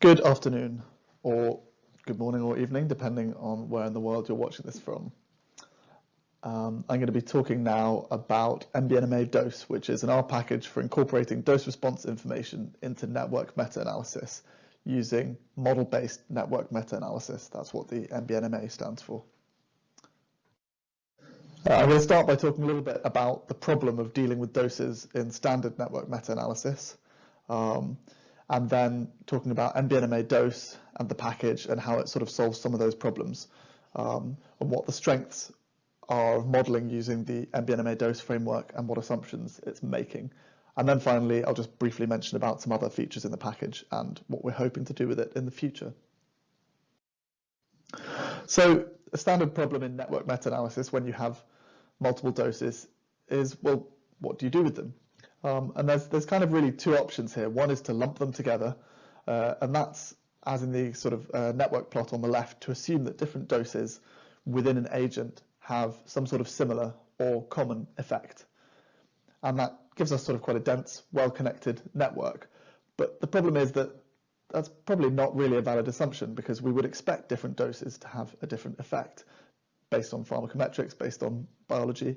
Good afternoon, or good morning or evening, depending on where in the world you're watching this from. Um, I'm going to be talking now about MBNMA DOSE, which is an R package for incorporating dose response information into network meta-analysis using model-based network meta-analysis. That's what the MBNMA stands for. Uh, I'm going to start by talking a little bit about the problem of dealing with doses in standard network meta-analysis. Um, and then talking about MBNMA dose and the package and how it sort of solves some of those problems um, and what the strengths are of modeling using the MBNMA dose framework and what assumptions it's making. And then finally, I'll just briefly mention about some other features in the package and what we're hoping to do with it in the future. So a standard problem in network meta-analysis when you have multiple doses is, well, what do you do with them? Um, and there's, there's kind of really two options here. One is to lump them together, uh, and that's, as in the sort of uh, network plot on the left, to assume that different doses within an agent have some sort of similar or common effect. And that gives us sort of quite a dense, well-connected network. But the problem is that that's probably not really a valid assumption because we would expect different doses to have a different effect based on pharmacometrics, based on biology.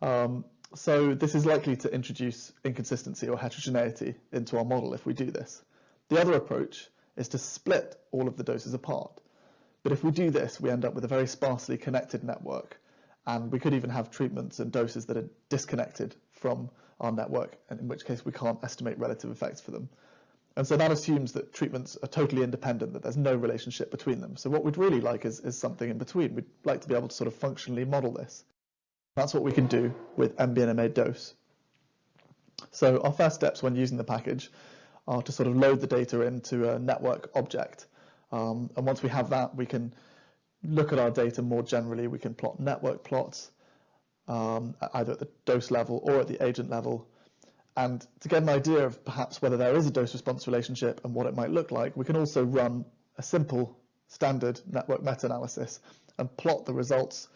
Um, so this is likely to introduce inconsistency or heterogeneity into our model if we do this. The other approach is to split all of the doses apart. But if we do this, we end up with a very sparsely connected network. And we could even have treatments and doses that are disconnected from our network, and in which case we can't estimate relative effects for them. And so that assumes that treatments are totally independent, that there's no relationship between them. So what we'd really like is, is something in between. We'd like to be able to sort of functionally model this. That's what we can do with MBNMA dose. So our first steps when using the package are to sort of load the data into a network object. Um, and once we have that, we can look at our data more generally. We can plot network plots, um, either at the dose level or at the agent level. And to get an idea of perhaps whether there is a dose-response relationship and what it might look like, we can also run a simple standard network meta-analysis and plot the results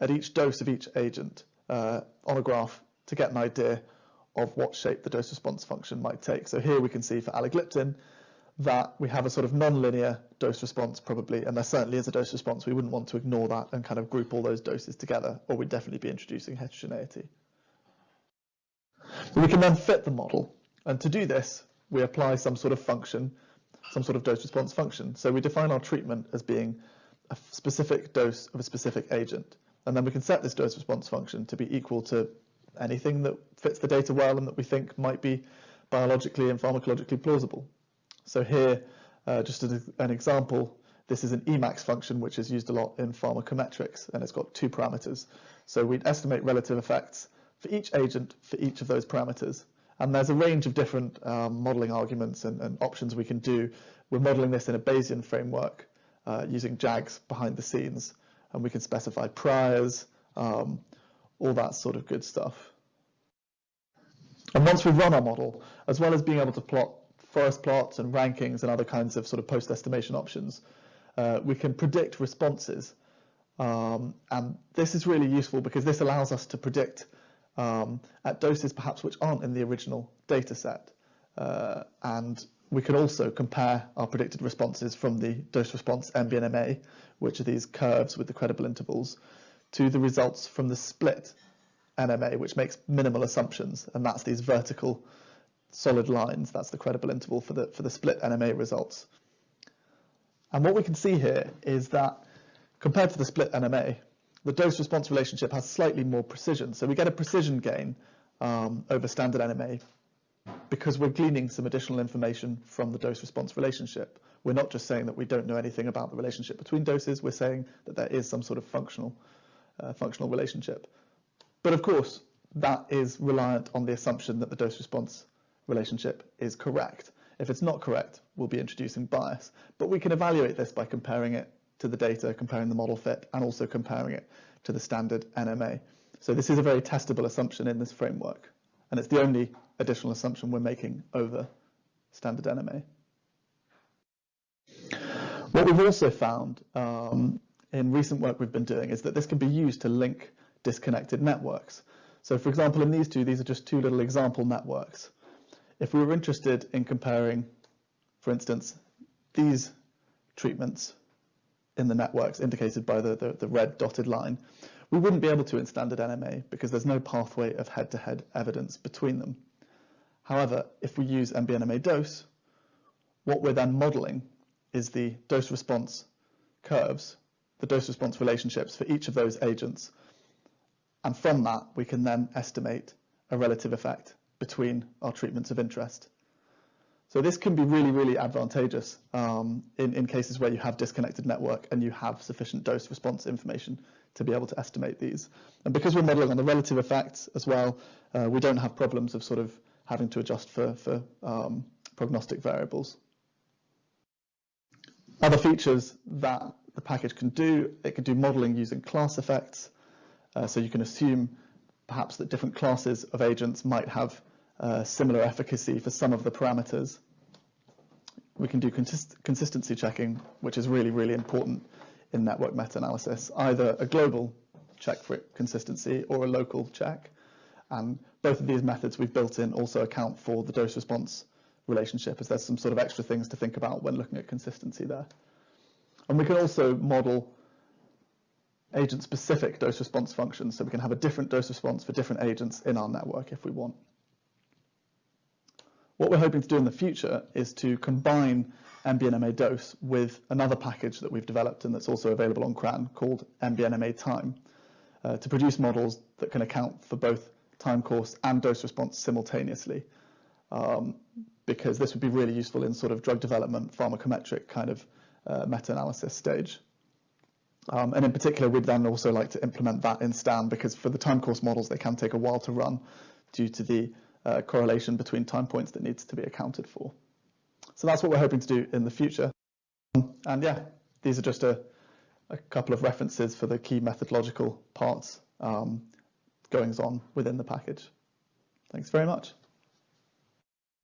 at each dose of each agent uh, on a graph to get an idea of what shape the dose response function might take. So here we can see for alogliptin that we have a sort of non-linear dose response probably, and there certainly is a dose response. We wouldn't want to ignore that and kind of group all those doses together, or we'd definitely be introducing heterogeneity. We can then fit the model, and to do this, we apply some sort of function, some sort of dose response function. So we define our treatment as being a specific dose of a specific agent. And then we can set this dose response function to be equal to anything that fits the data well and that we think might be biologically and pharmacologically plausible. So here, uh, just as an example, this is an Emax function which is used a lot in pharmacometrics and it's got two parameters. So we'd estimate relative effects for each agent for each of those parameters. And there's a range of different um, modeling arguments and, and, options we can do. We're modeling this in a Bayesian framework uh, using JAGs behind the scenes and we can specify priors, um, all that sort of good stuff. And once we've run our model, as well as being able to plot forest plots and rankings and other kinds of sort of post-estimation options, uh, we can predict responses. Um, and this is really useful because this allows us to predict um, at doses perhaps which aren't in the original data set. Uh, and we can also compare our predicted responses from the dose response MBNMA, which are these curves with the credible intervals, to the results from the split NMA, which makes minimal assumptions, and that's these vertical solid lines. That's the credible interval for the, for the split NMA results. And what we can see here is that compared to the split NMA, the dose-response relationship has slightly more precision. So we get a precision gain um, over standard NMA because we're gleaning some additional information from the dose-response relationship. We're not just saying that we don't know anything about the relationship between doses, we're saying that there is some sort of functional, uh, functional relationship. But of course, that is reliant on the assumption that the dose-response relationship is correct. If it's not correct, we'll be introducing bias. But we can evaluate this by comparing it to the data, comparing the model fit, and also comparing it to the standard NMA. So this is a very testable assumption in this framework. And it's the only additional assumption we're making over standard NMA. What we've also found um, in recent work we've been doing is that this can be used to link disconnected networks. So for example, in these two, these are just two little example networks. If we were interested in comparing, for instance, these treatments in the networks indicated by the, the, the, red dotted line, we wouldn't be able to in standard NMA because there's no pathway of head-to-head -head evidence between them. However, if we use MBNMA dose, what we're then modeling is the dose response curves, the dose response relationships for each of those agents. And from that, we can then estimate a relative effect between our treatments of interest. So this can be really, really advantageous um, in, in cases where you have disconnected network and you have sufficient dose response information to be able to estimate these. And because we're modeling on the relative effects as well, uh, we don't have problems of sort of having to adjust for, for um, prognostic variables. Other features that the package can do, it can do modeling using class effects. Uh, so you can assume perhaps that different classes of agents might have uh, similar efficacy for some of the parameters. We can do consist consistency checking, which is really, really important in network meta-analysis, either a global check for consistency or a local check. And both of these methods we've built in also account for the dose response relationship, as there's some sort of extra things to think about when looking at consistency there. And we can also model agent-specific dose response functions, so we can have a different dose response for different agents in our network if we want. What we're hoping to do in the future is to combine MBNMA dose with another package that we've developed and that's also available on CRAN called MBNMA time uh, to produce models that can account for both time course and dose response simultaneously. Um, because this would be really useful in sort of drug development, pharmacometric kind of uh, meta-analysis stage. Um, and in particular, we'd then also like to implement that in STAN because for the time course models, they can take a while to run due to the uh, correlation between time points that needs to be accounted for. So that's what we're hoping to do in the future. And yeah, these are just a, a couple of references for the key methodological parts um, goings on within the package. Thanks very much.